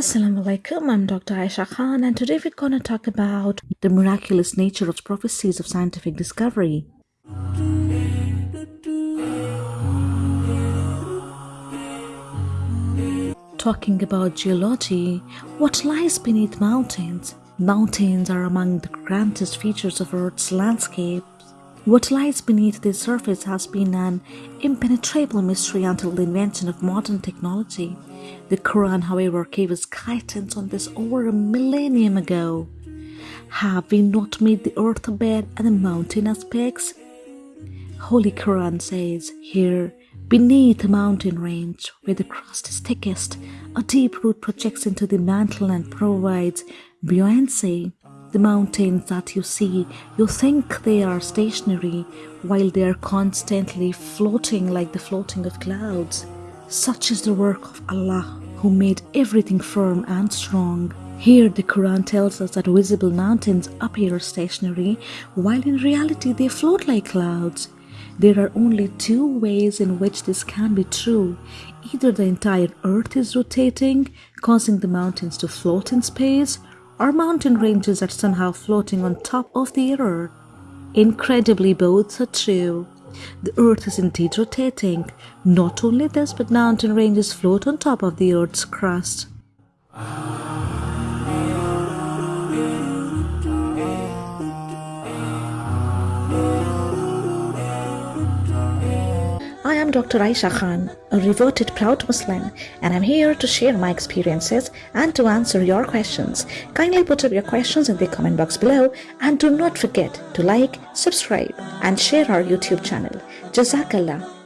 Assalamu alaikum, I'm Dr. Aisha Khan, and today we're going to talk about the miraculous nature of prophecies of scientific discovery. Talking about geology, what lies beneath mountains? Mountains are among the grandest features of Earth's landscape. What lies beneath the surface has been an impenetrable mystery until the invention of modern technology. The Quran, however, gave us guidance on this over a millennium ago. Have we not made the earth a bed and the mountain as pegs? Holy Quran says here, beneath the mountain range, where the crust is thickest, a deep root projects into the mantle and provides buoyancy. The mountains that you see, you think they are stationary, while they are constantly floating like the floating of clouds. Such is the work of Allah, who made everything firm and strong. Here the Quran tells us that visible mountains appear stationary, while in reality they float like clouds. There are only two ways in which this can be true. Either the entire earth is rotating, causing the mountains to float in space, or mountain ranges are somehow floating on top of the earth. Incredibly, both are true. The earth is indeed rotating. Not only this, but mountain ranges float on top of the earth's crust. Dr. Aisha Khan, a reverted proud Muslim, and I'm here to share my experiences and to answer your questions. Kindly put up your questions in the comment box below and do not forget to like, subscribe, and share our YouTube channel. Jazakallah.